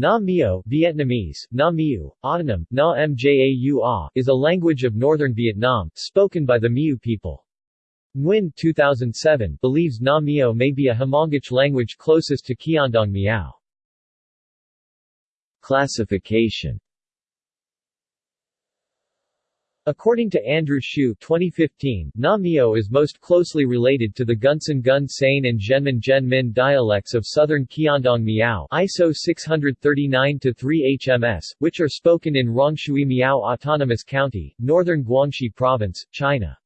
Na Mio Vietnamese, Na Miu, autonym, Na Mjau A, is a language of northern Vietnam, spoken by the Miu people. Nguyen 2007 believes Na Mio may be a Hmongic language closest to Qiandong Miao. Classification According to Andrew Hsiu 2015, Na Mio is most closely related to the Gunsan Gun Sain and Zhenmin Zhenmin dialects of southern Qiandong Miao ISO 639-3 HMS, which are spoken in Rongshui Miao Autonomous County, northern Guangxi Province, China.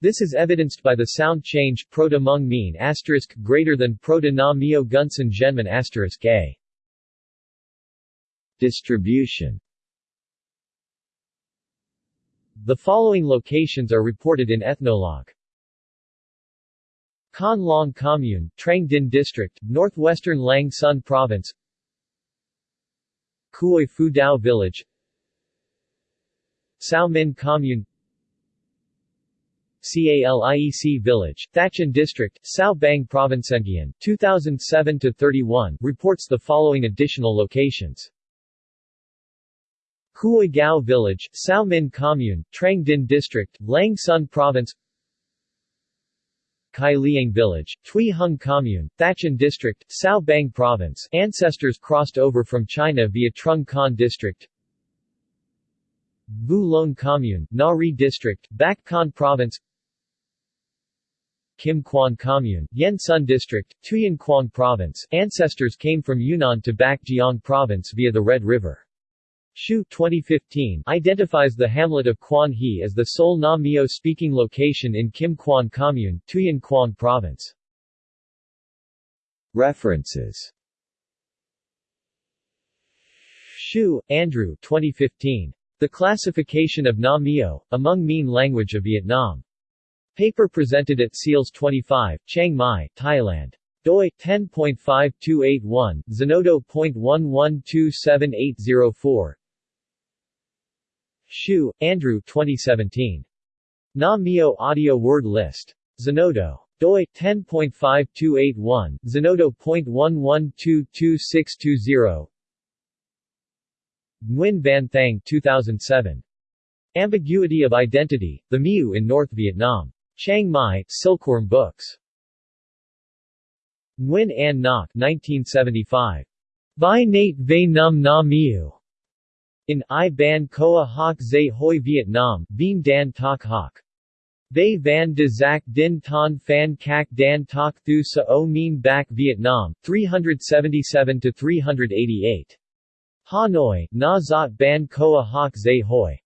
This is evidenced by the sound change proto-Hmong Mien asterisk greater than proto-Na Mio Gunsan Zhenmin asterisk a. Distribution the following locations are reported in Ethnologue. Con Long Commune, Trang Dinh District, northwestern Lang Son Province Kuoi Phu Dao Village Sao Min Commune CALIEC Village, Thach An District, Cao Bang Province. 2007-31, reports the following additional locations. Huoi Gao Village, Sao Min Commune, Trang Dinh District, Lang Son Province Kai Liang Village, Tui Hung Commune, Thach An District, Cao Bang Province ancestors crossed over from China via Trung Khan District Bu Lon Commune, Nari District, Bac Kan Province Kim Quan Commune, Yen Son District, Tuyen Quang Province ancestors came from Yunnan to Bac Giang Province via the Red River. Hsiu 2015 identifies the hamlet of Quan He as the sole Na Mio speaking location in Kim Quan Commune, Tuyen Quang Province. References Hsiu, Andrew 2015. The Classification of Na Mio, a Hmong Mien Language of Vietnam. Paper presented at SEALS 25, Chiang Mai, Thailand doi 10.5281 zenodo.1127804 Hsiu, Andrew 2017. Na Mio Audio Word List. Zenodo. doi 10.5281, zenodo.1122620 Nguyen Van Thang 2007. Ambiguity of Identity, The Miu in North Vietnam. Chiang Mai, Silkworm Books. Nguyen An Ngoc 1975. Vai Nate Ve Num Na Miu. In I Ban Koa Hoc Zay Hoi Vietnam, Vien Dan Tak Hoc. They Van de Zac Din Ton Phan Cac Dan Tak Thu Sa O Mien Bac Vietnam, 377-388. Hanoi, Na Zot Ban Koa Hoc Zay Hoi.